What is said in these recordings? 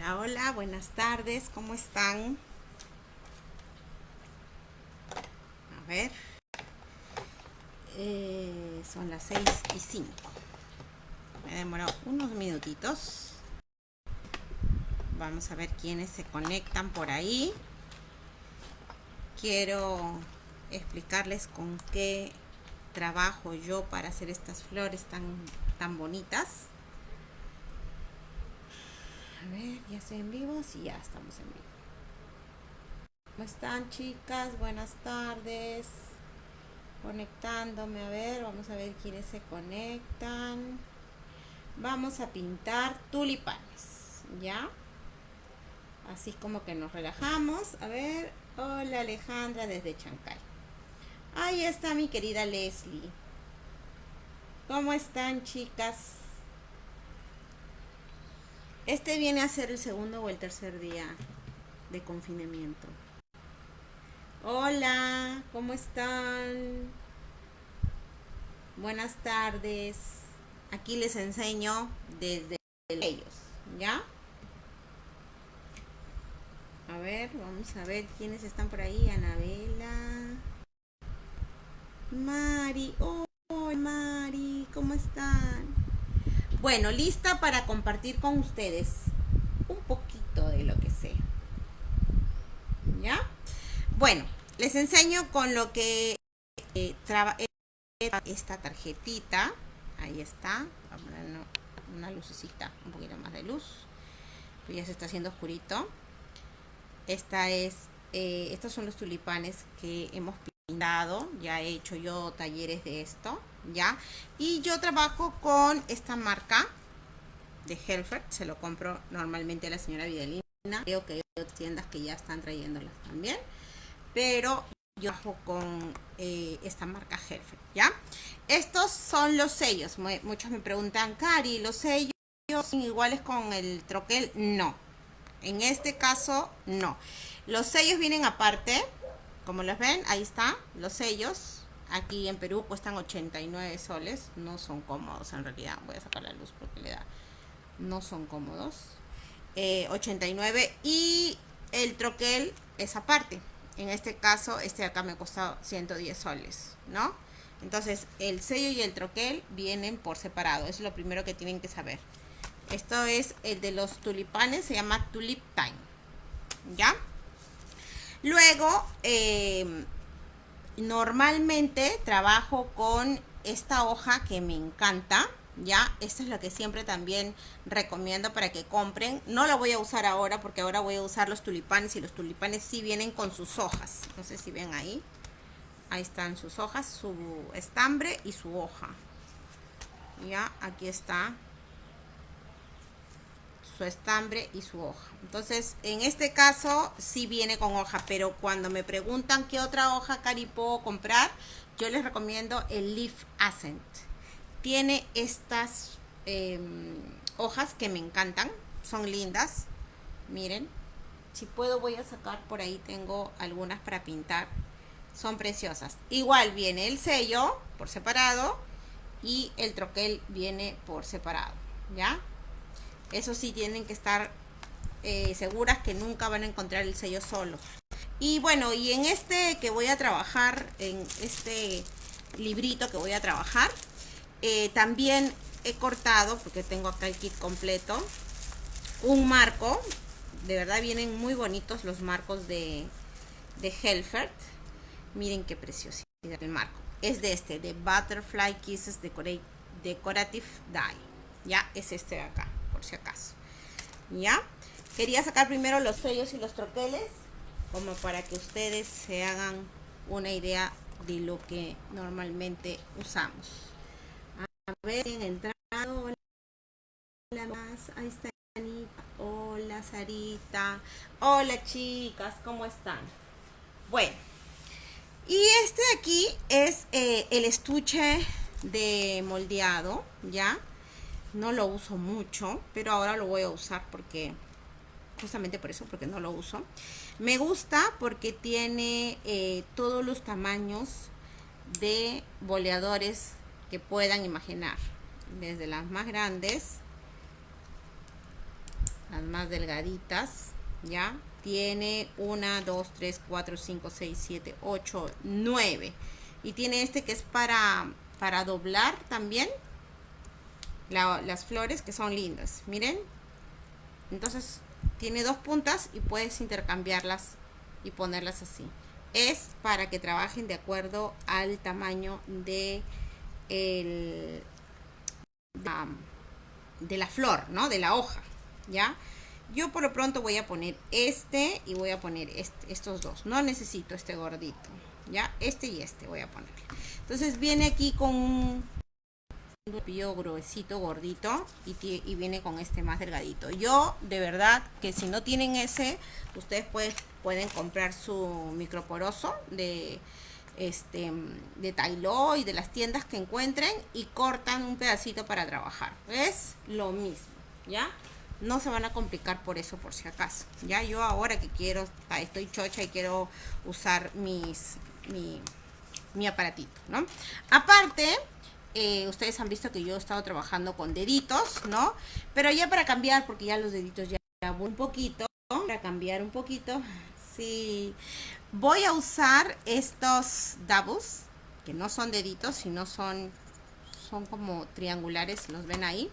Hola, hola, buenas tardes, ¿cómo están? A ver, eh, son las 6 y 5. Me demoró unos minutitos. Vamos a ver quiénes se conectan por ahí. Quiero explicarles con qué trabajo yo para hacer estas flores tan, tan bonitas. A ver, ya estoy en vivo. Sí, ya estamos en vivo. ¿Cómo están, chicas? Buenas tardes. Conectándome, a ver, vamos a ver quiénes se conectan. Vamos a pintar tulipanes, ¿ya? Así como que nos relajamos. A ver, hola Alejandra desde Chancay. Ahí está mi querida Leslie. ¿Cómo están, chicas? Este viene a ser el segundo o el tercer día de confinamiento. Hola, ¿cómo están? Buenas tardes. Aquí les enseño desde ellos, ¿ya? A ver, vamos a ver quiénes están por ahí. Anabela. Mari. Oh, Mari, ¿cómo están? Bueno, lista para compartir con ustedes un poquito de lo que sé. ¿Ya? Bueno, les enseño con lo que eh, esta tarjetita. Ahí está. Vamos a una lucecita, un poquito más de luz. Pues ya se está haciendo oscurito. Esta es, eh, estos son los tulipanes que hemos pintado. Ya he hecho yo talleres de esto. ¿Ya? Y yo trabajo con esta marca de Helfert, se lo compro normalmente a la señora Vidalina, creo que hay otras tiendas que ya están trayéndolas también, pero yo trabajo con eh, esta marca Helfert, ¿ya? Estos son los sellos, muchos me preguntan, Cari, ¿los sellos son iguales con el troquel? No, en este caso no. Los sellos vienen aparte, como los ven, ahí está, los sellos, Aquí en Perú cuestan 89 soles. No son cómodos en realidad. Voy a sacar la luz porque le da. No son cómodos. 89 eh, y el troquel es aparte. En este caso, este acá me costado 110 soles, ¿no? Entonces, el sello y el troquel vienen por separado. Es lo primero que tienen que saber. Esto es el de los tulipanes, se llama Tulip Time. ¿Ya? Luego, eh, normalmente trabajo con esta hoja que me encanta ya esta es la que siempre también recomiendo para que compren. No la voy a usar ahora porque ahora voy a usar los tulipanes y los tulipanes sí vienen con sus hojas. No sé si ven ahí. Ahí están sus hojas su estambre y su hoja. Ya aquí está su estambre y su hoja. Entonces, en este caso sí viene con hoja, pero cuando me preguntan qué otra hoja Cari puedo comprar, yo les recomiendo el Leaf Ascent. Tiene estas em, hojas que me encantan, son lindas. Miren, si puedo voy a sacar por ahí, tengo algunas para pintar. Son preciosas. Igual viene el sello por separado y el troquel viene por separado, ¿ya? Eso sí, tienen que estar eh, seguras que nunca van a encontrar el sello solo. Y bueno, y en este que voy a trabajar, en este librito que voy a trabajar, eh, también he cortado, porque tengo acá el kit completo, un marco. De verdad vienen muy bonitos los marcos de, de Helfert. Miren qué preciosidad el marco. Es de este, de Butterfly Kisses Decorative Die. Ya, es este de acá si acaso. ¿Ya? Quería sacar primero los sellos y los troqueles, como para que ustedes se hagan una idea de lo que normalmente usamos. A ver, entrado. Hola, más. Ahí está. Hola, Sarita. Hola, chicas. ¿Cómo están? Bueno. Y este de aquí es eh, el estuche de moldeado, ¿ya? No lo uso mucho, pero ahora lo voy a usar porque, justamente por eso, porque no lo uso. Me gusta porque tiene eh, todos los tamaños de boleadores que puedan imaginar. Desde las más grandes las más delgaditas, ¿ya? Tiene una, dos, tres, cuatro, cinco, seis, siete, ocho, nueve. Y tiene este que es para, para doblar también las flores que son lindas. Miren. Entonces tiene dos puntas y puedes intercambiarlas y ponerlas así. Es para que trabajen de acuerdo al tamaño de el, de la flor, ¿no? De la hoja, ¿ya? Yo por lo pronto voy a poner este y voy a poner estos dos. No necesito este gordito, ¿ya? Este y este voy a poner. Entonces viene aquí con un pillo gruesito, gordito y, viene con este más delgadito. Yo, de verdad, que si no tienen ese, ustedes pueden comprar su microporoso de este de Tailo y de las tiendas que encuentren y cortan un pedacito para trabajar. Es lo mismo, ¿ya? No se van a complicar por eso por si acaso. Ya yo ahora que quiero, estoy chocha y quiero usar mis mi, mi aparatito, ¿no? Aparte, eh, ustedes han visto que yo he estado trabajando con deditos, ¿no? Pero ya para cambiar, porque ya los deditos ya un poquito, para cambiar un poquito, sí, Voy a usar estos doubles, que no son deditos, sino son, son como triangulares, los ven ahí.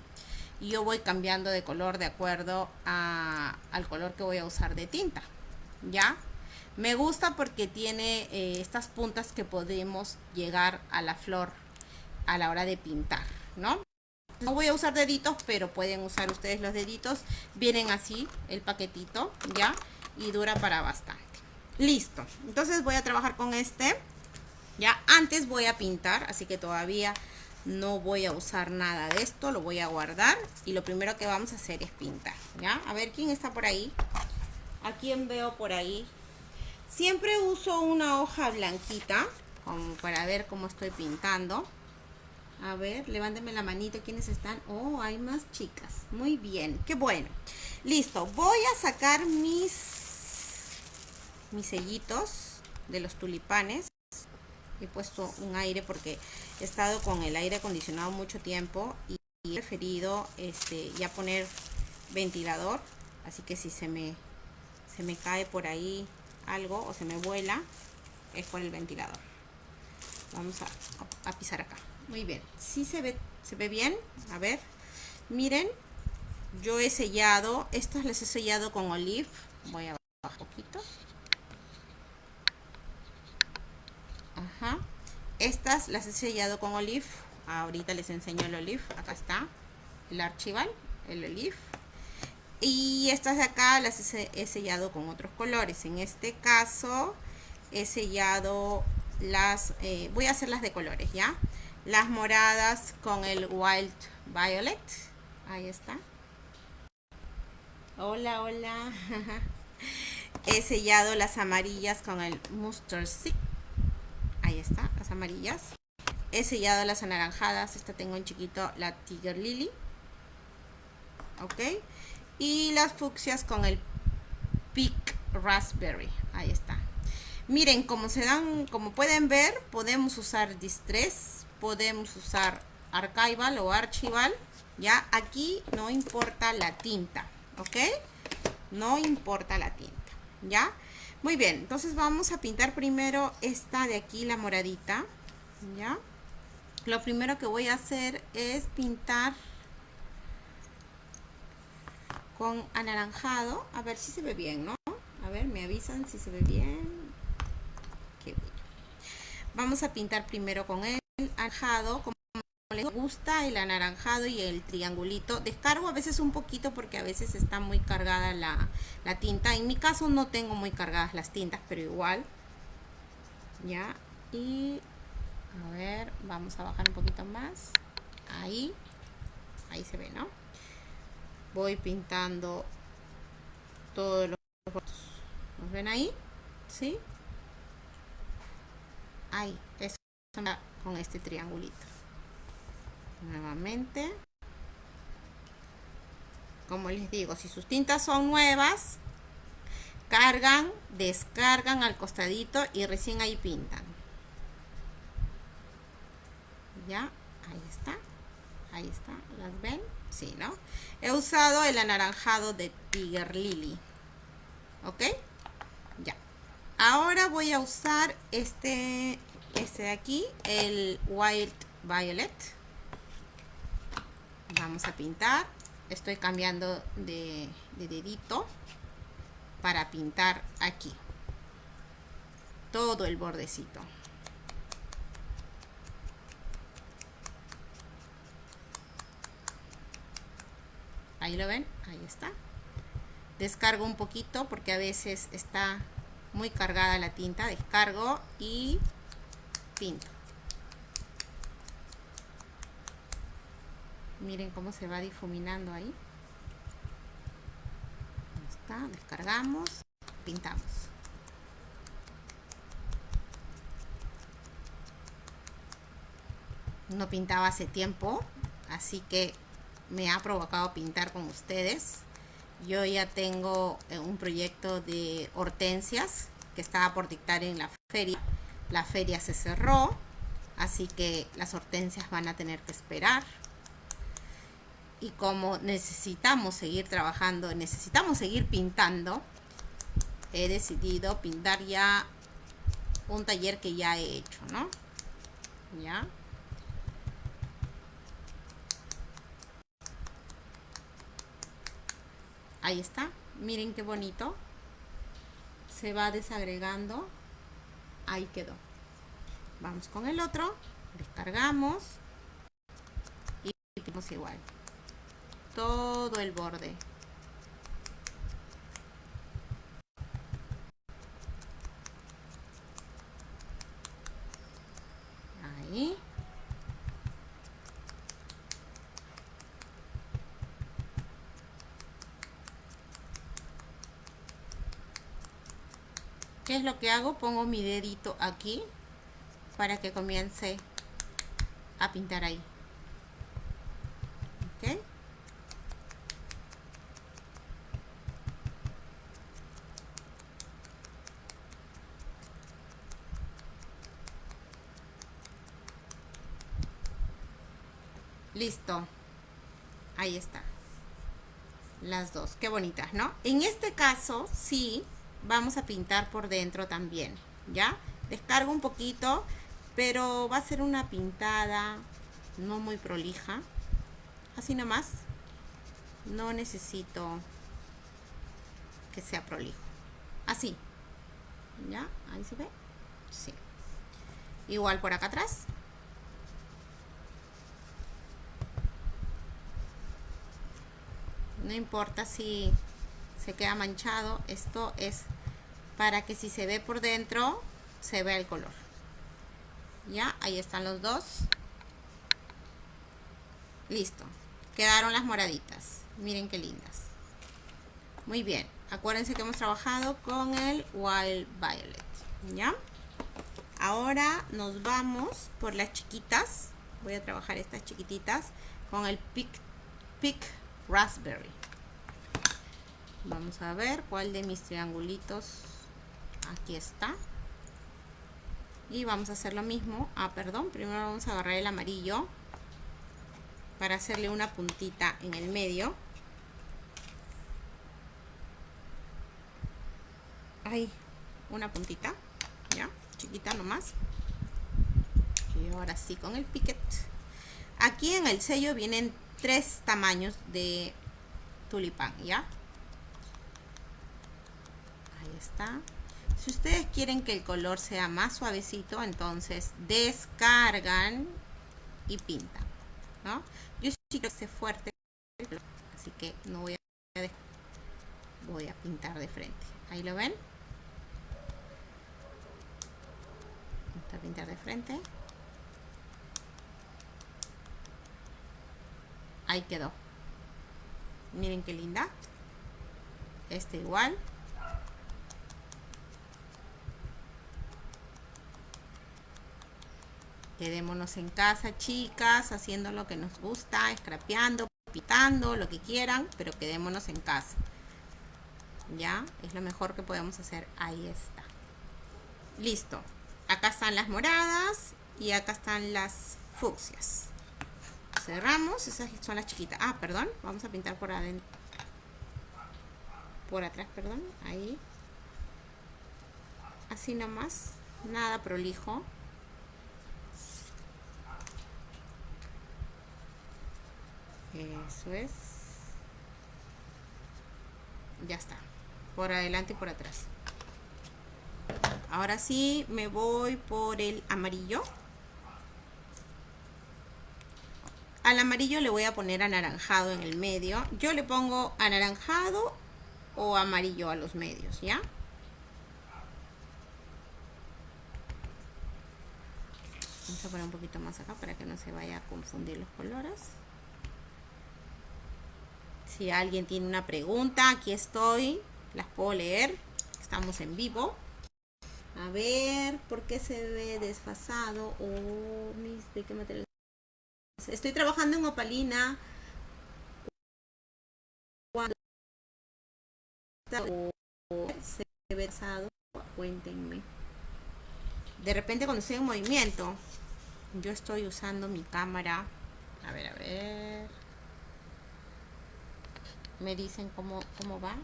Y yo voy cambiando de color de acuerdo al color que voy a usar de tinta, ¿ya? Me gusta porque tiene eh, estas puntas que podemos llegar a la flor a la hora de pintar, ¿no? No voy a usar deditos, pero pueden usar ustedes los deditos. Vienen así el paquetito, ¿ya? Y dura para bastante. Listo. Entonces voy a trabajar con este. Ya antes voy a pintar, así que todavía no voy a usar nada de esto. Lo voy a guardar y lo primero que vamos a hacer es pintar. ¿Ya? A ver quién está por ahí. ¿A quién veo por ahí? Siempre uso una hoja blanquita como para ver cómo estoy pintando. A ver, levánteme la manita. ¿Quiénes están? Oh, hay más chicas. Muy bien, qué bueno. Listo, voy a sacar mis mis sellitos de los tulipanes. He puesto un aire porque he estado con el aire acondicionado mucho tiempo y he preferido este, ya poner ventilador. Así que si se me, se me cae por ahí algo o se me vuela, es por el ventilador. Vamos a, pisar acá. Muy bien. si se ve, se ve bien. A ver. Miren. Yo he sellado. Estas les he sellado con olive. Voy a bajar un poquito. Estas las he sellado con olive. Ahorita les enseño el olive. Acá está el archival, el olive. Y estas de acá las he sellado con otros colores. En este caso he sellado las... Eh, voy a hacer las de colores, ¿ya? Las moradas con el Wild Violet. Ahí está. Hola, hola. he sellado las amarillas con el Mustard Seed ahí está, las amarillas. He sellado las anaranjadas, esta tengo en chiquito la Tiger Lily. Ok. Y las fucsias con el Pink Raspberry. Ahí está. Miren, como se dan, como pueden ver, podemos usar Distress, podemos usar Archival o Archival. Ya, aquí no importa la tinta, ¿ok? No importa la tinta, ¿ya? Muy bien, entonces vamos a pintar primero esta de aquí, la moradita, ¿ya? Lo primero que voy a hacer es pintar con anaranjado, a ver si se ve bien, ¿no? A ver, me avisan si se ve bien. Qué Vamos a pintar primero con el anaranjado, les gusta el anaranjado y el triangulito. Descargo a veces un poquito porque a veces está muy cargada la, la tinta. En mi caso no tengo muy cargadas las tintas, pero igual. Ya. Y a ver, vamos a bajar un poquito más. Ahí. Ahí se ve, ¿no? Voy pintando todos los ¿Nos ven ahí? ¿Sí? Ahí. Eso con este triangulito nuevamente como les digo si sus tintas son nuevas cargan descargan al costadito y recién ahí pintan ya ahí está ahí está las ven Sí, ¿no? He usado el anaranjado de Tiger Lily. ¿Ok? Ya. Ahora voy a usar este, este de aquí, el Wild Violet. Vamos a pintar. Estoy cambiando de, de dedito para pintar aquí. Todo el bordecito. Ahí lo ven, ahí está. Descargo un poquito porque a veces está muy cargada la tinta. Descargo y pinto. Miren cómo se va difuminando ahí. Está, descargamos, pintamos. No pintaba hace tiempo, así que me ha provocado pintar con ustedes. Yo ya tengo eh, un proyecto de hortensias que estaba por dictar en la feria. La feria se cerró, así que las hortensias van a tener que esperar. Y como necesitamos seguir trabajando, necesitamos seguir pintando, he decidido pintar ya un taller que ya he hecho, ¿no? Ya. ahí está miren qué bonito se va desagregando ahí quedó. Vamos con el otro. Descargamos. Y pinamos igual. Todo el borde. Ahí es lo que hago? Pongo mi dedito aquí para que comience a pintar ahí. ¿Ok? Listo. Ahí está. Las dos. Qué bonitas, ¿no? En este caso, sí, vamos a pintar por dentro también, ¿ya? Descargo un poquito, pero va a ser una pintada no muy prolija. Así nomás. No necesito que sea prolijo. Así. ¿Ya? Ahí se ve. Sí. Igual por acá atrás. No importa si se queda manchado. Esto es para que si se ve por dentro, se vea el color. Ya, ahí están los dos. Listo. Quedaron las moraditas. Miren qué lindas. Muy bien. Acuérdense que hemos trabajado con el Wild Violet. ¿Ya? Ahora nos vamos por las chiquitas. Voy a trabajar estas chiquititas con el Pick, Pick Raspberry. Vamos a ver cuál de mis triangulitos. Aquí está. Y vamos a hacer lo mismo. Ah, perdón. Primero vamos a agarrar el amarillo. Para hacerle una puntita en el medio. Ahí. Una puntita. Ya. Chiquita nomás. Y ahora sí con el piquet. Aquí en el sello vienen tres tamaños de tulipán. ¿Ya? está. Si ustedes quieren que el color sea más suavecito, entonces descargan y pintan. Yo sí quiero que esté fuerte, así que no voy a voy a pintar de frente. Ahí lo ven. Vamos a pintar de frente. Ahí quedó. Miren qué linda. Este igual. Quedémonos en casa, chicas, haciendo lo que nos gusta, scrapeando, pitando, lo que quieran, pero quedémonos en casa. ¿Ya? Es lo mejor que podemos hacer. Ahí está. Listo. Acá están las moradas y acá están las fucsias. cerramos. Esas son las chiquitas. Ah, perdón. Vamos a pintar por adentro. Por atrás, perdón. Ahí. Así nomás. Nada prolijo. Eso es. Ya está. Por adelante y por atrás. Ahora sí me voy por el amarillo. Al amarillo le voy a poner anaranjado en el medio. Yo le pongo anaranjado o amarillo a los medios, ¿ya? Vamos a poner un poquito más acá para que no se vaya a confundir los colores. Si alguien tiene una pregunta, aquí estoy. Las puedo leer. Estamos en vivo. A ver, ¿por qué se ve desfasado? Oh, mis, ¿de qué material? Estoy trabajando en opalina. Cuando se ve desfasado, cuéntenme. De repente cuando estoy en movimiento, yo estoy usando mi cámara. A ver, a ver. Me dicen cómo, cómo va.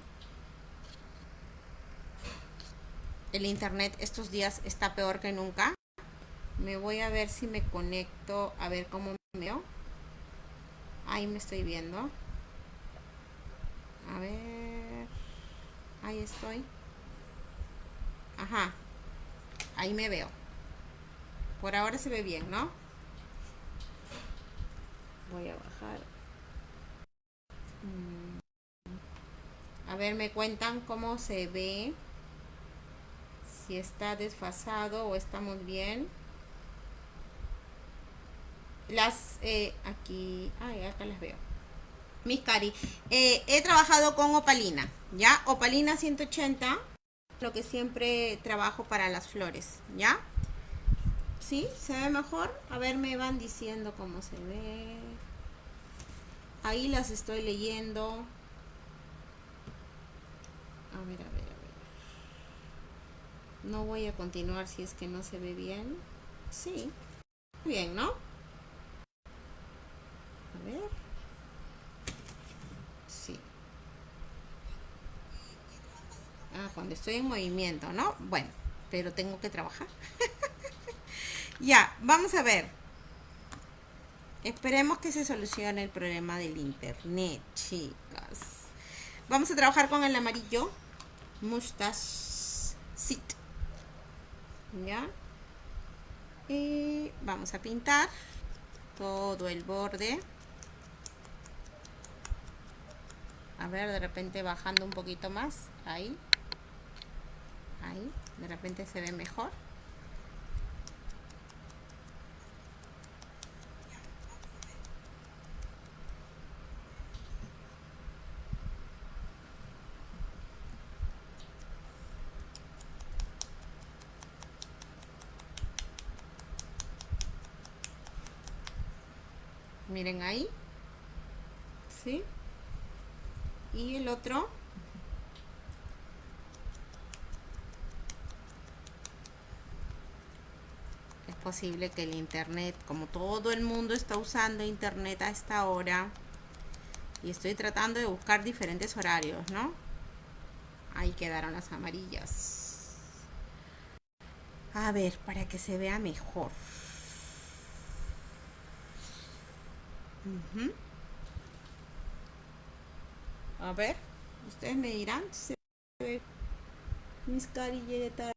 el internet estos días está peor que nunca. Me voy a ver si me conecto, a ver cómo me veo. Ahí me estoy viendo. A ver. Ahí estoy. Ajá. Ahí me veo. Por ahora se ve bien, ¿no? Voy a bajar. A ver, me cuentan cómo se ve si está desfasado o estamos bien. Las, eh, aquí, ay, acá las veo. Mis cari, eh, he trabajado con opalina, ¿ya? Opalina 180, lo que siempre trabajo para las flores, ¿ya? ¿Sí? ¿Se ve mejor? A ver, me van diciendo cómo se ve. Ahí las estoy leyendo. A ver, a ver. No voy a continuar si es que no se ve bien. Sí. Bien, ¿no? A ver. Sí. Ah, cuando estoy en movimiento, ¿no? Bueno, pero tengo que trabajar. ya, vamos a ver. Esperemos que se solucione el problema del internet, chicas. Vamos a trabajar con el amarillo. Mustache Sit. ¿ya? Y vamos a pintar todo el borde. A ver, de repente bajando un poquito más. Ahí. Ahí. De repente se ve mejor. Miren ahí ¿sí? y el otro es posible que el internet como todo el mundo está usando internet a esta hora y estoy tratando de buscar diferentes horarios ¿no? ahí quedaron las amarillas a ver para que se vea mejor A ver, ustedes me dirán si se ve mis tarde.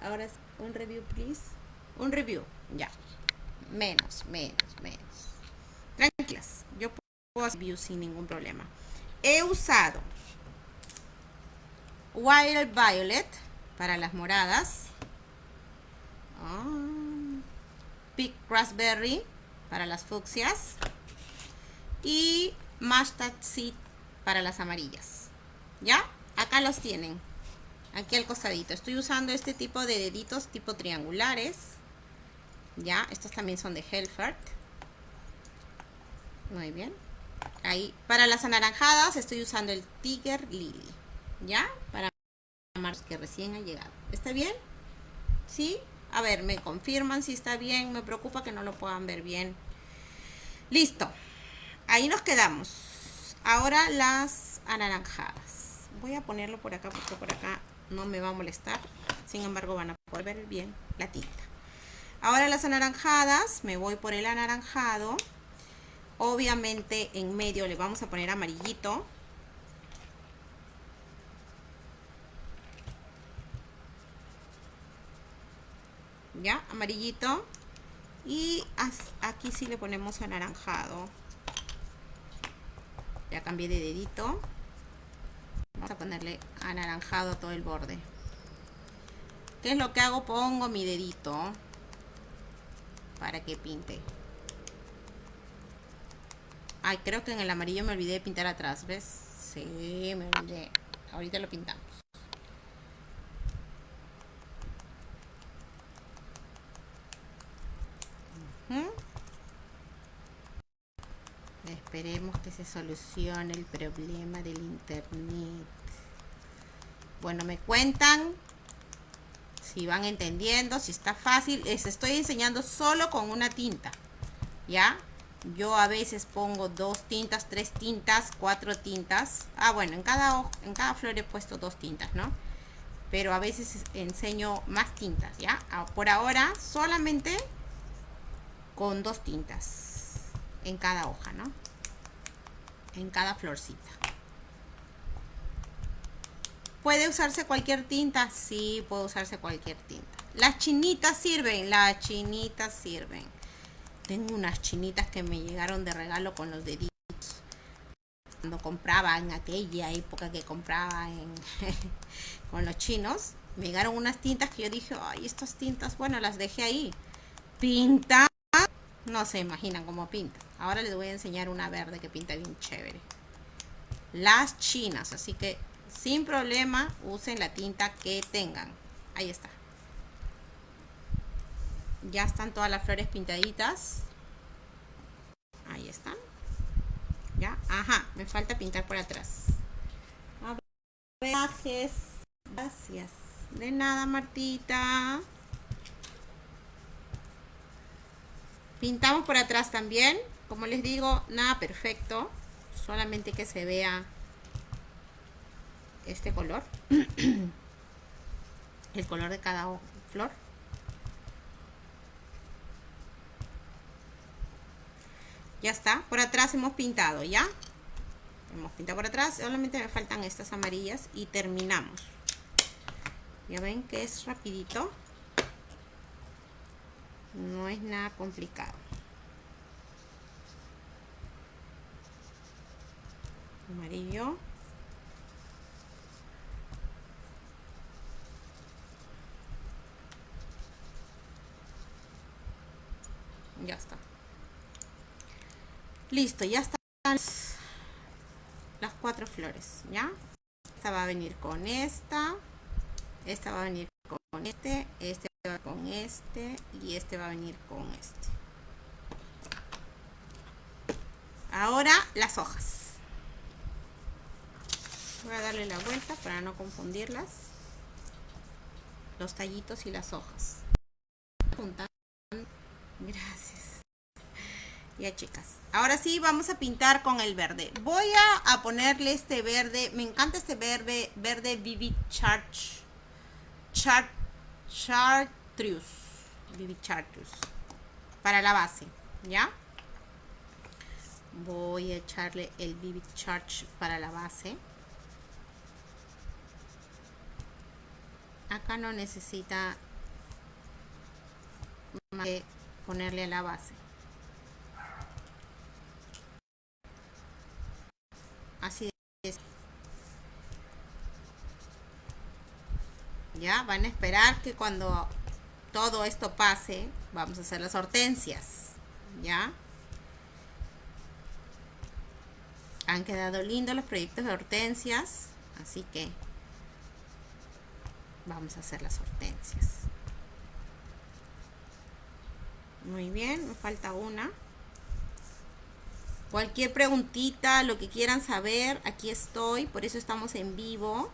Ahora un review, please. Un review, ya. Menos, menos, menos. Tranquilas, yo puedo hacer review sin ningún problema. He usado Wild Violet para las moradas. Ah. Big Raspberry para las fucsias y Mustard Seed para las amarillas. ¿Ya? Acá los tienen. Aquí al costadito. Estoy usando este tipo de deditos tipo triangulares. ¿Ya? Estos también son de Helfert. Muy bien. Ahí. Para las anaranjadas estoy usando el Tiger Lily. ¿Ya? Para que recién ha llegado. ¿Está bien? ¿Sí? A ver, me confirman si está bien. Me preocupa que no lo puedan ver bien. Listo. Ahí nos quedamos. Ahora las anaranjadas. Voy a ponerlo por acá porque por acá no me va a molestar. Sin embargo, van a poder ver bien la tinta. Ahora las anaranjadas. Me voy por el anaranjado. Obviamente en medio le vamos a poner amarillito. Ya amarillito. Y aquí sí le ponemos anaranjado. Ya cambié de dedito. Vamos a ponerle anaranjado todo el borde. ¿qué es lo que hago? pongo mi dedito para que pinte. Ay creo que en el amarillo me olvidé de pintar atrás ¿ves? sí me olvidé. Ahorita lo pintamos Esperemos que se solucione el problema del internet. Bueno, me cuentan si van entendiendo, si está fácil. Les estoy enseñando solo con una tinta. ¿Ya? Yo a veces pongo dos tintas, tres tintas, cuatro tintas. Ah, bueno, en cada, en cada flor he puesto dos tintas, ¿no? Pero a veces enseño más tintas, ¿ya? Ah, por ahora solamente con dos tintas en cada hoja, ¿no? En cada florcita. ¿Puede usarse cualquier tinta? Sí, puede usarse cualquier tinta. Las chinitas sirven, las chinitas sirven. Tengo unas chinitas que me llegaron de regalo con los deditos. Cuando compraba en aquella época que compraba con los chinos, me llegaron unas tintas que yo dije, ay, estas tintas, bueno, las dejé ahí. Pinta no se imaginan cómo pinta. Ahora les voy a enseñar una verde que pinta bien chévere. Las chinas, así que sin problema usen la tinta que tengan. Ahí está. Ya están todas las flores pintaditas. Ahí están. Ya, ajá, me falta pintar por atrás. Gracias. De nada, Martita. Pintamos por atrás también. Como les digo, nada perfecto. Solamente que se vea este color. El color de cada flor. Ya está. Por atrás hemos pintado, ¿ya? Hemos pintado por atrás. Solamente me faltan estas amarillas y terminamos. Ya ven que es rapidito no es nada complicado. Amarillo. Ya está. Listo ya están las cuatro flores ya esta va a venir con esta esta va a venir con este este con este y este va a venir con este. Ahora las hojas. Voy a darle la vuelta para no confundirlas. Los tallitos y las hojas. Gracias. Ya chicas. Ahora sí vamos a pintar con el verde. Voy a, ponerle este verde. Me encanta este verde verde vivid charge chart chartreuse Vivid chartreuse para la base ya voy a echarle el Vivid Charge para la base. Acá no necesita más que ponerle a la base. Así es. Ya van a esperar que cuando todo esto pase vamos a hacer las hortensias ya han quedado lindos los proyectos de hortensias así que vamos a hacer las hortensias. Muy bien me falta una. Cualquier preguntita lo que quieran saber aquí estoy por eso estamos en vivo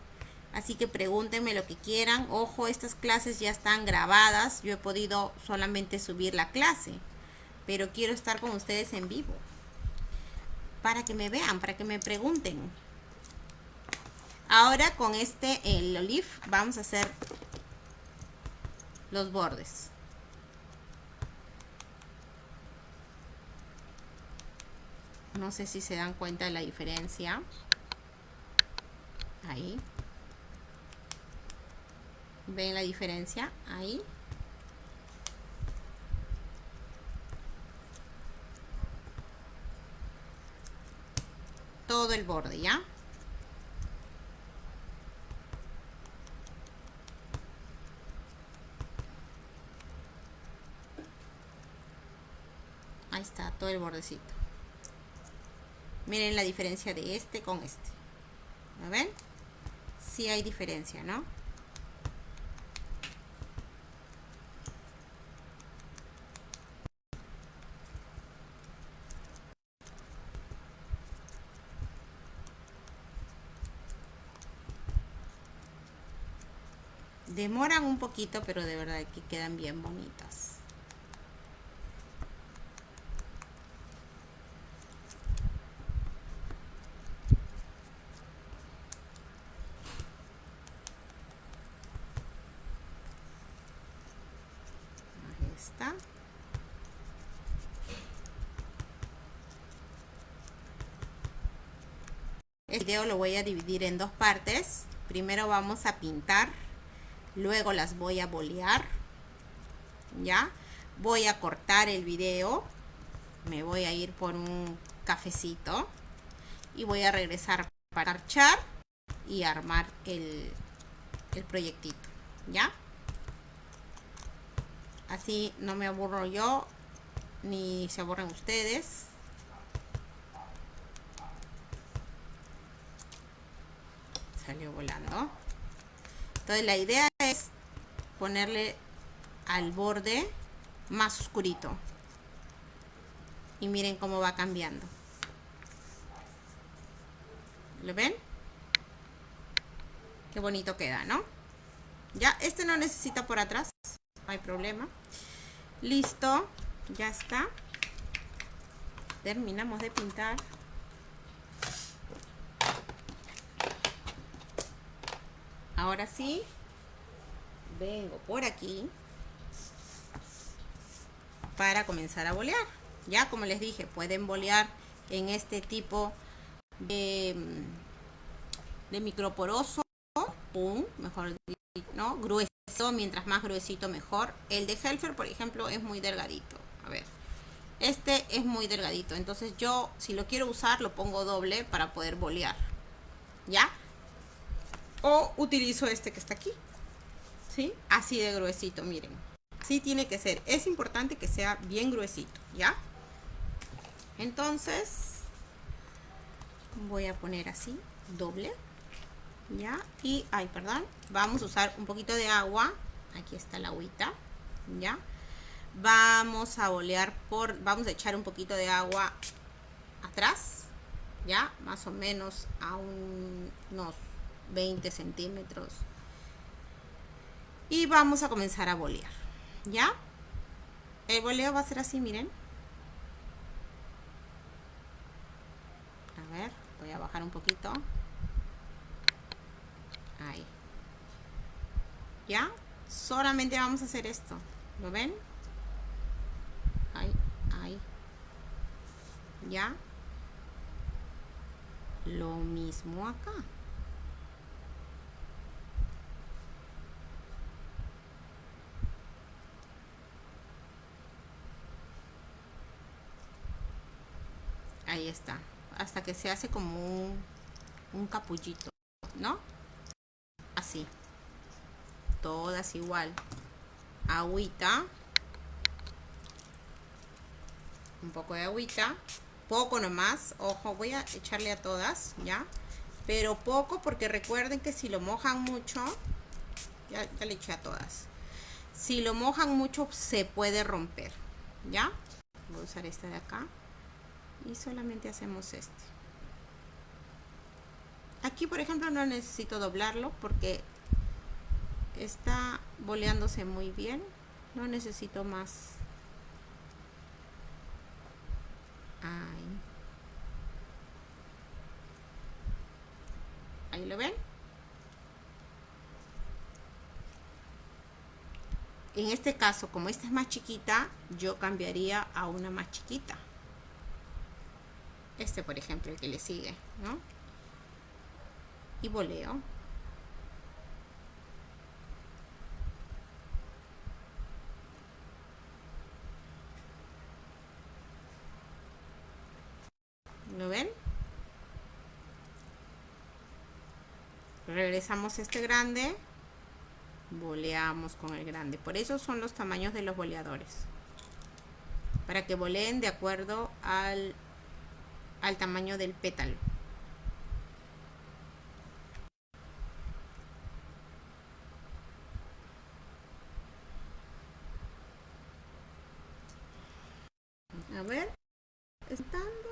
Así que pregúntenme lo que quieran. Ojo, estas clases ya están grabadas. Yo he podido solamente subir la clase. Pero quiero estar con ustedes en vivo. Para que me vean, para que me pregunten. Ahora con este, el olive, vamos a hacer los bordes. No sé si se dan cuenta de la diferencia. Ahí. ¿Ven la diferencia? Ahí. Todo el borde, ¿ya? Ahí está, todo el bordecito. Miren la diferencia de este con este. ¿Lo ven? Sí hay diferencia, ¿no? Demoran un poquito, pero de verdad que quedan bien bonitas. Ahí. Este video lo voy a dividir en dos partes. Primero vamos a pintar luego las voy a bolear ya voy a cortar el video me voy a ir por un cafecito y voy a regresar para archar y armar el, el proyectito ya así no me aburro yo ni se aburren ustedes. Salió volando. Entonces la idea ponerle al borde más oscurito. Y miren cómo va cambiando. ¿Lo ven? Qué bonito queda, ¿no? Ya, este no necesita por atrás. No hay problema. Listo. Ya está. Terminamos de pintar. ahora sí vengo por aquí para comenzar a bolear. Ya como les dije pueden bolear en este tipo de, de microporoso un mejor no grueso mientras más gruesito mejor. El de Helfer por ejemplo es muy delgadito. A ver este es muy delgadito. Entonces yo si lo quiero usar lo pongo doble para poder bolear. Ya o utilizo este que está aquí. ¿Sí? Así de gruesito, miren. Así tiene que ser. Es importante que sea bien gruesito, ¿ya? Entonces, voy a poner así, doble. ¿Ya? Y, ay, perdón. Vamos a usar un poquito de agua. Aquí está la agüita. ¿Ya? Vamos a bolear por... Vamos a echar un poquito de agua atrás. ¿Ya? Más o menos a unos 20 centímetros. Y vamos a comenzar a bolear. ¿Ya? El boleo va a ser así, miren. A ver, voy a bajar un poquito. Ahí. ¿Ya? Solamente vamos a hacer esto. ¿Lo ven? Ahí, ahí. ¿Ya? Lo mismo acá. Ahí está. Hasta que se hace como un, un capullito no así. Todas igual. Agüita. Un poco de agüita. Poco nomás. Ojo voy a echarle a todas ya pero poco porque recuerden que si lo mojan mucho ya, ya le eché a todas. Si lo mojan mucho se puede romper ya voy a usar esta de acá y solamente hacemos este aquí por ejemplo no necesito doblarlo porque está boleándose muy bien. No necesito más. Ahí. Ahí lo ven. En este caso como esta es más chiquita yo cambiaría a una más chiquita este por ejemplo el que le sigue ¿no? y boleo ¿Lo ven? Regresamos este grande. Boleamos con el grande. Por eso son los tamaños de los boleadores. Para que boleen de acuerdo al, al tamaño del pétalo. A ver, estando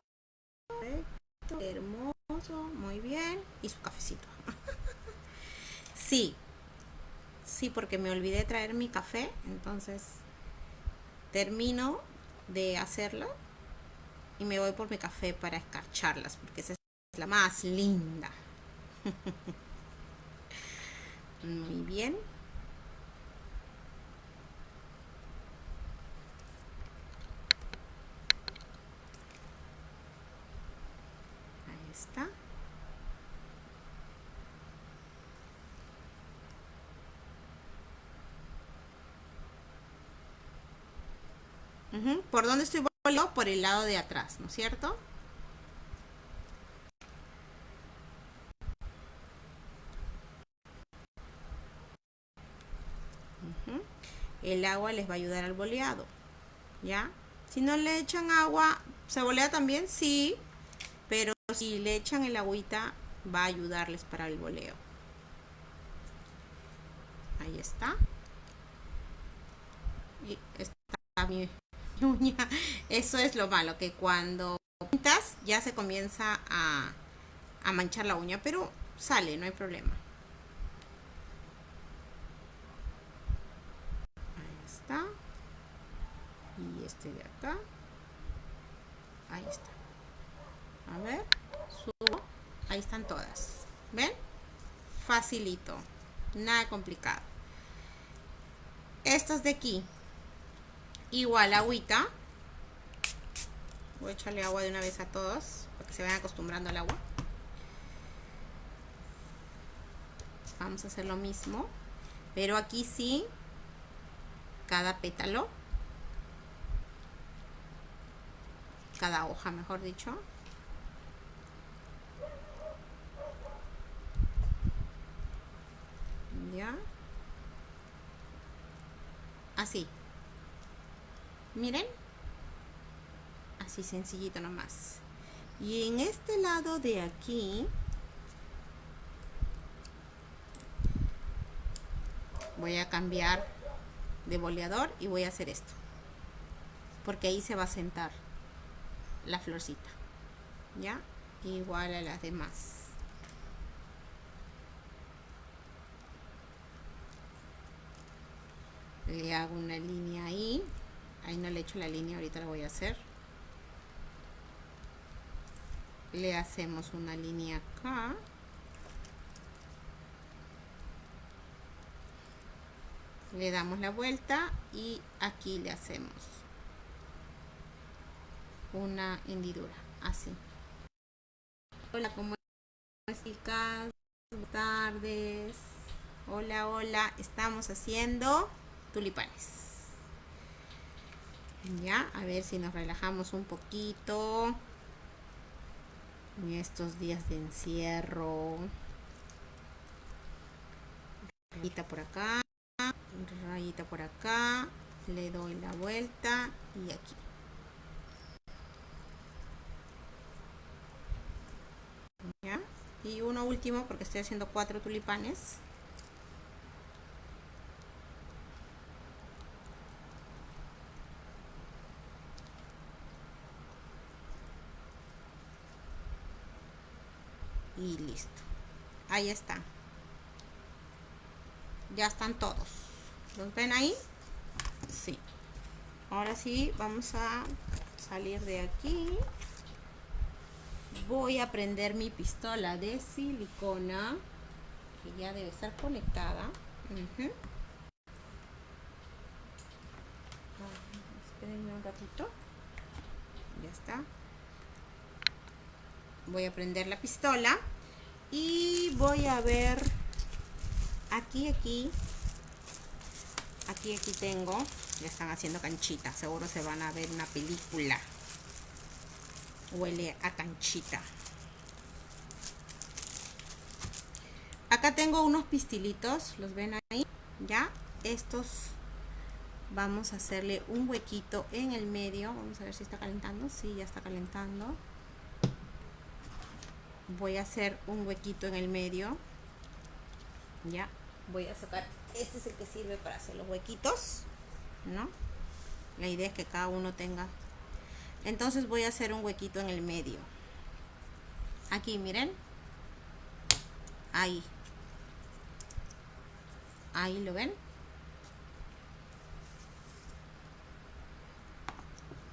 hermoso, muy bien. Y su cafecito. sí, sí, porque me olvidé traer mi café, entonces termino de hacerlo y me voy por mi café para escarcharlas, porque esa es la más linda. muy bien. está. ¿Por dónde estoy Por el lado de atrás, ¿no es cierto? El agua les va a ayudar al boleado, ¿ya? Si no le echan agua, ¿se bolea también? Sí, pero si le echan el agüita va a ayudarles para el boleo ahí está y está mi uña. Eso es lo malo que cuando pintas ya se comienza a, manchar la uña pero sale no hay problema. Ahí está. Y este de acá. Ahí está. A ver subo. Ahí están todas. Ven facilito. Nada complicado. Estos de aquí igual agüita. Voy a echarle agua de una vez a todos para que se vayan acostumbrando al agua. Vamos a hacer lo mismo pero aquí sí cada pétalo. Cada hoja mejor dicho. Ya. Así miren. Así sencillito nomás. Y en este lado de aquí voy a cambiar de boleador y voy a hacer esto. Porque ahí se va a sentar la florcita. Ya igual a las demás. Le hago una línea ahí ahí no le he hecho la línea ahorita la voy a hacer. Le hacemos una línea acá. Le damos la vuelta y aquí le hacemos una hendidura así. Hola ¿cómo están buenas tardes. Hola hola. Estamos haciendo tulipanes ya a ver si nos relajamos un poquito. En estos días de encierro. Rayita por acá rayita por acá. Le doy la vuelta y aquí. ¿Ya? y uno último porque estoy haciendo cuatro tulipanes y listo. Ahí está. Ya están todos. ¿los ven ahí? sí. Ahora sí vamos a salir de aquí. Voy a prender mi pistola de silicona que ya debe estar conectada. Espérenme un ratito. Ya está. Voy a prender la pistola y voy a ver aquí aquí. Aquí aquí tengo. Ya están haciendo canchita. Seguro se van a ver una película. Huele a canchita. Acá tengo unos pistilitos. Los ven ahí ya. Estos. Vamos a hacerle un huequito en el medio. Vamos a ver si está calentando. Si ya está calentando voy a hacer un huequito en el medio. Ya voy a sacar este es el que sirve para hacer los huequitos no la idea es que cada uno tenga. Entonces voy a hacer un huequito en el medio. Aquí miren. Ahí. Ahí lo ven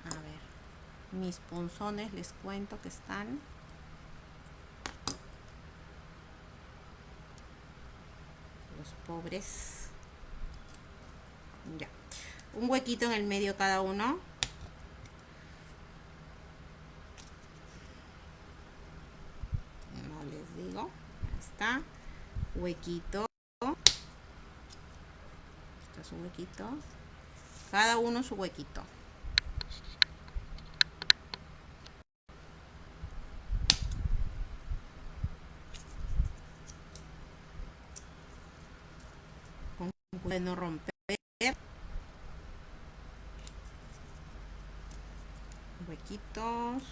a ver mis punzones les cuento que están los pobres. Ya. Un huequito en el medio cada uno. Está. Huequito. Esto es un huequito. Cada uno su huequito con no romper huequitos.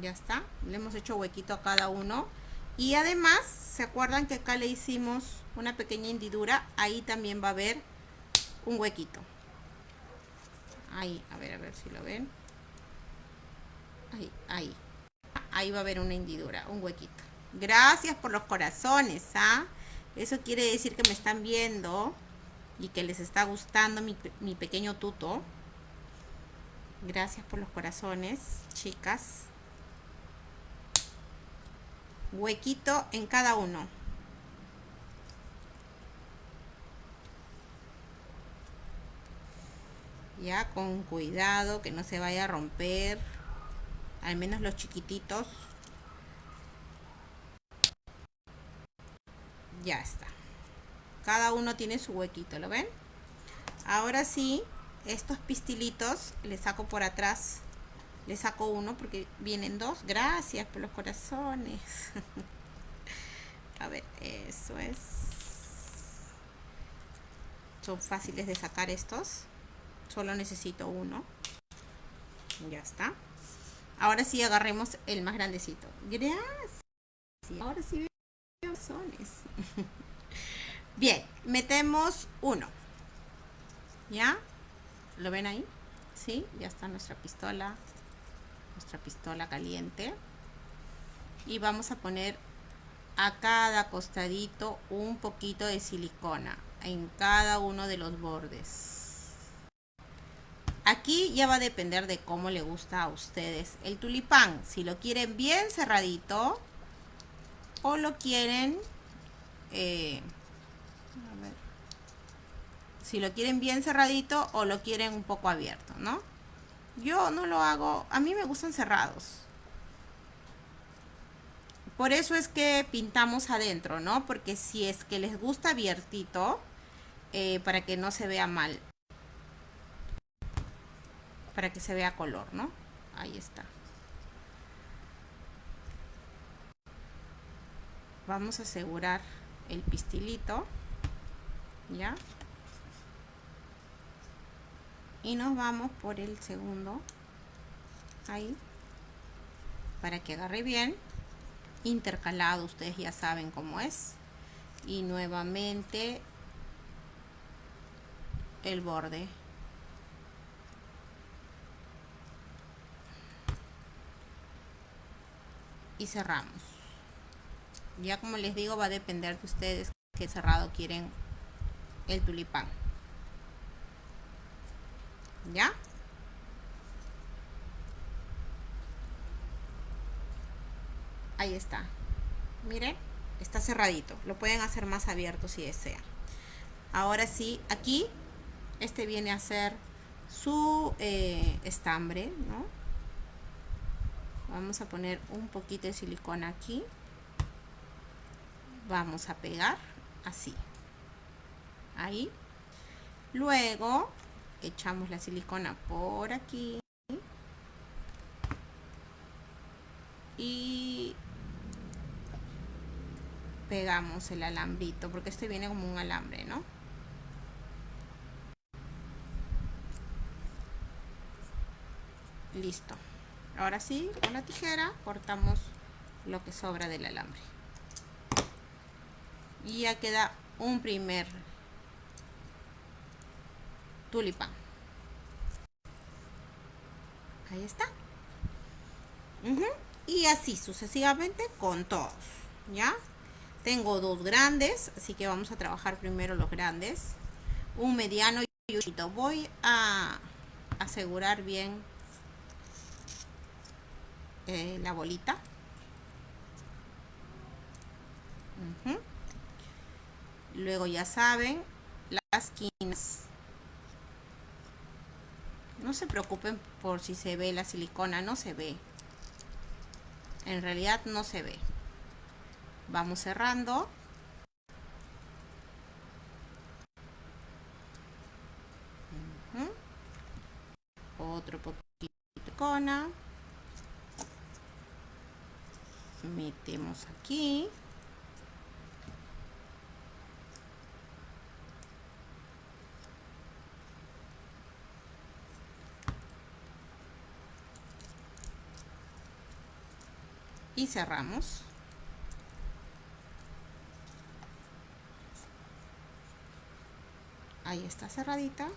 Ya está le hemos hecho huequito a cada uno. Y además se acuerdan que acá le hicimos una pequeña hendidura ahí también va a haber un huequito. Ahí a ver a ver si lo ven. Ahí ahí. Ahí va a haber una hendidura un huequito. Gracias por los corazones ¿ah? eso quiere decir que me están viendo y que les está gustando mi, mi pequeño tuto. Gracias por los corazones chicas. Huequito en cada uno ya con cuidado que no se vaya a romper al menos los chiquititos. Ya está. Cada uno tiene su huequito ¿lo ven? ahora sí estos pistilitos les saco por atrás. Le saco uno porque vienen dos. Gracias por los corazones. A ver eso es. Son fáciles de sacar estos solo necesito uno. Ya está. Ahora sí agarremos el más grandecito. Gracias. Ahora sí corazones bien metemos uno. Ya lo ven ahí sí ya está nuestra pistola. Nuestra pistola caliente. Y vamos a poner a cada costadito un poquito de silicona en cada uno de los bordes aquí ya va a depender de cómo le gusta a ustedes el tulipán si lo quieren bien cerradito o lo quieren eh, si lo quieren bien cerradito o lo quieren un poco abierto no yo no lo hago, a mí me gustan cerrados. Por eso es que pintamos adentro, ¿no? Porque si es que les gusta abiertito, eh, para que no se vea mal. Para que se vea color, ¿no? Ahí está. Vamos a asegurar el pistilito. ¿Ya? y nos vamos por el segundo ahí para que agarre bien intercalado ustedes ya saben cómo es y nuevamente el borde y cerramos. Ya como les digo va a depender de ustedes qué cerrado quieren el tulipán. Ya ahí está. Miren está cerradito. Lo pueden hacer más abierto si desean. Ahora sí aquí este viene a ser su eh, estambre ¿no? Vamos a poner un poquito de silicona aquí. Vamos a pegar así. Ahí. Luego echamos la silicona por aquí. Y pegamos el alambrito porque este viene como un alambre no listo ahora sí con la tijera cortamos lo que sobra del alambre. Y ya queda un primer tulipán. Ahí está. Y así sucesivamente con todos ya tengo dos grandes así que vamos a trabajar primero los grandes. Un mediano y un chiquito. Voy a asegurar bien eh, la bolita. Luego ya saben las esquinas no se preocupen por si se ve la silicona no se ve. En realidad no se ve. Vamos cerrando. Otro poquito de silicona metemos aquí. Y cerramos. Ahí está cerradita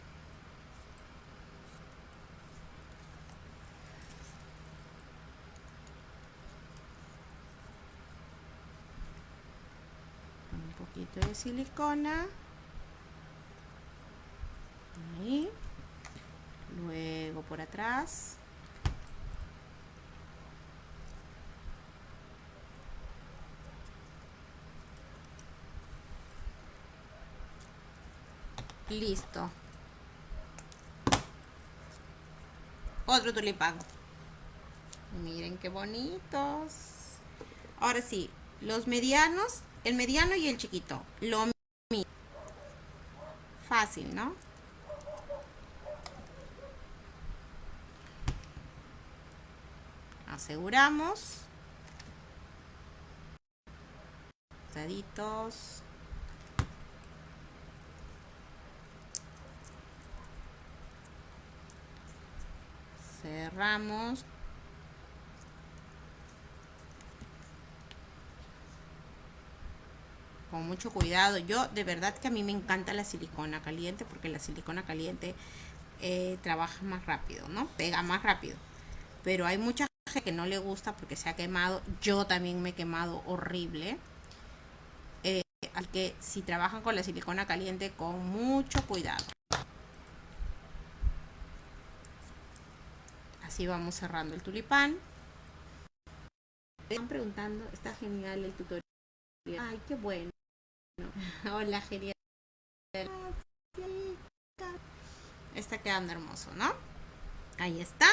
de silicona. Luego por atrás. Listo. Otro tulipán. Miren qué bonitos. Ahora sí los medianos el mediano y el chiquito. Lo mismo. Fácil, ¿no? Aseguramos. Daditos. Cerramos. Con mucho cuidado. Yo de verdad que a mí me encanta la silicona caliente porque la silicona caliente eh, trabaja más rápido, ¿no? Pega más rápido. Pero hay mucha gente que no le gusta porque se ha quemado. Yo también me he quemado horrible. Eh, al que si trabajan con la silicona caliente con mucho cuidado. Así vamos cerrando el tulipán. Me están preguntando, está genial el tutorial. Ay, qué bueno. Hola, genial. Está quedando hermoso, ¿no? Ahí está.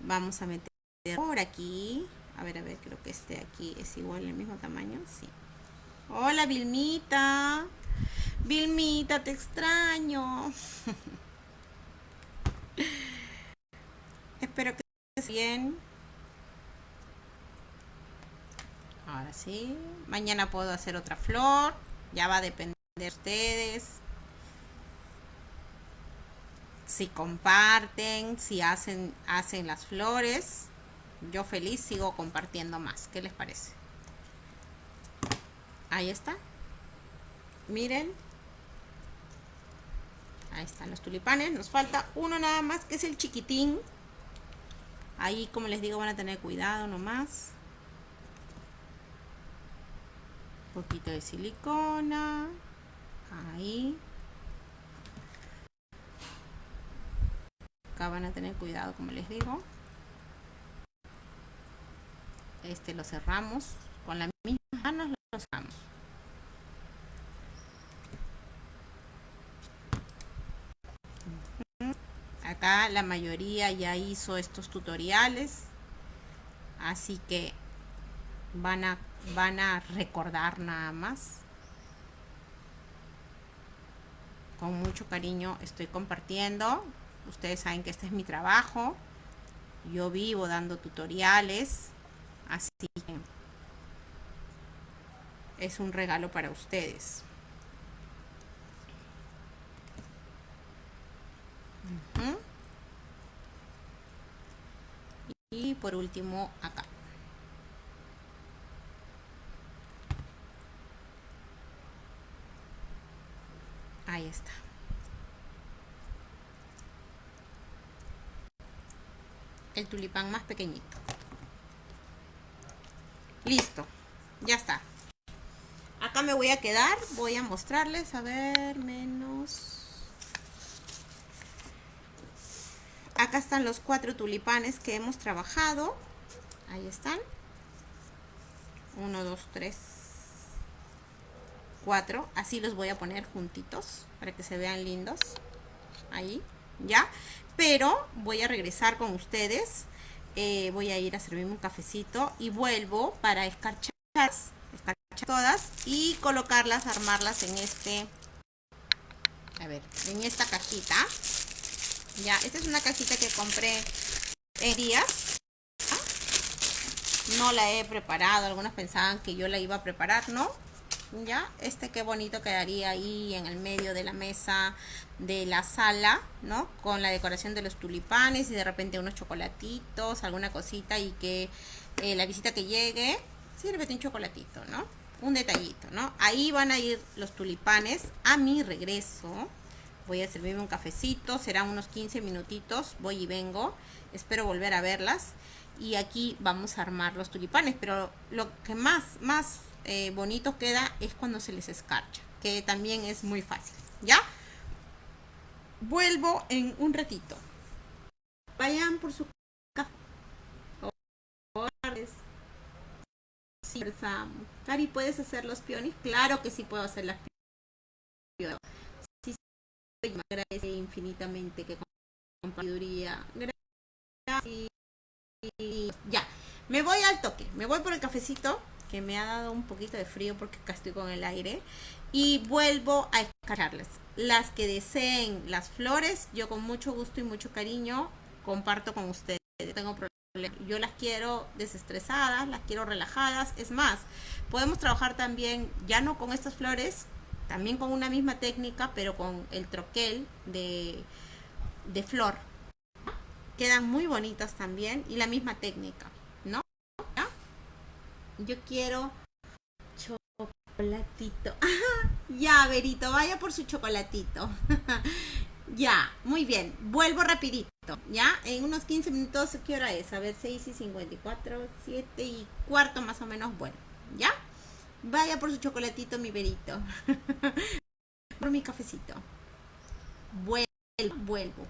Vamos a meter por aquí. A ver, a ver, creo que este aquí es igual, el mismo tamaño. Sí. Hola, Vilmita. Vilmita, te extraño. Espero que estés bien. Ahora sí. Mañana puedo hacer otra flor. Ya va a depender de ustedes. Si comparten, si hacen, hacen las flores. Yo feliz sigo compartiendo más. ¿Qué les parece? Ahí está. miren. Ahí están los tulipanes. Nos falta uno nada más, que es el chiquitín. Ahí, como les digo, van a tener cuidado nomás. Un poquito de silicona. Ahí. Acá van a tener cuidado, como les digo. Este lo cerramos. Con la misma manos lo cerramos. Acá la mayoría ya hizo estos tutoriales. Así que van a, van a recordar nada más. Con mucho cariño estoy compartiendo. Ustedes saben que este es mi trabajo. Yo vivo dando tutoriales. Así que es un regalo para ustedes. Y por último acá. El tulipán más pequeñito. Listo. Ya está. Acá me voy a quedar. Voy a mostrarles. A ver, menos... Acá están los cuatro tulipanes que hemos trabajado. Ahí están. Uno, dos, tres, cuatro. Así los voy a poner juntitos para que se vean lindos. Ahí, ¿ya? Pero voy a regresar con ustedes. Eh, voy a ir a servirme un cafecito y vuelvo para escarchar, todas y colocarlas, armarlas en este, a ver, en esta cajita. Ya, esta es una cajita que compré en días. No la he preparado, algunos pensaban que yo la iba a preparar, ¿no? Ya este qué bonito quedaría ahí en el medio de la mesa de la sala no con la decoración de los tulipanes y de repente unos chocolatitos alguna cosita y que eh, la visita que llegue sírvete un chocolatito no un detallito no ahí van a ir los tulipanes a mi regreso. Voy a servirme un cafecito serán unos 15 minutitos voy y vengo espero volver a verlas y aquí vamos a armar los tulipanes pero lo que más más eh, bonito queda es cuando se les escarcha, que también es muy fácil, ¿ya? Vuelvo en un ratito. Vayan por su café. Cari, ¿puedes hacer los peones? Claro que sí puedo hacer las peones. Sí, agradece infinitamente que con sabiduría. Gracias. Ya, me voy al toque. Me voy por el cafecito que me ha dado un poquito de frío porque acá estoy con el aire. Y vuelvo a escarcharles. Las que deseen las flores, yo con mucho gusto y mucho cariño comparto con ustedes. Tengo Yo las quiero desestresadas, las quiero relajadas. Es más, podemos trabajar también, ya no con estas flores, también con una misma técnica, pero con el troquel de, de flor. Quedan muy bonitas también y la misma técnica. Yo quiero chocolatito. ya, Verito, vaya por su chocolatito. ya, muy bien. Vuelvo rapidito. Ya, en unos 15 minutos, ¿qué hora es? A ver, 6 y 54, 7 y cuarto más o menos. Bueno, ¿ya? Vaya por su chocolatito, mi Verito. por mi cafecito. Vuelvo, vuelvo.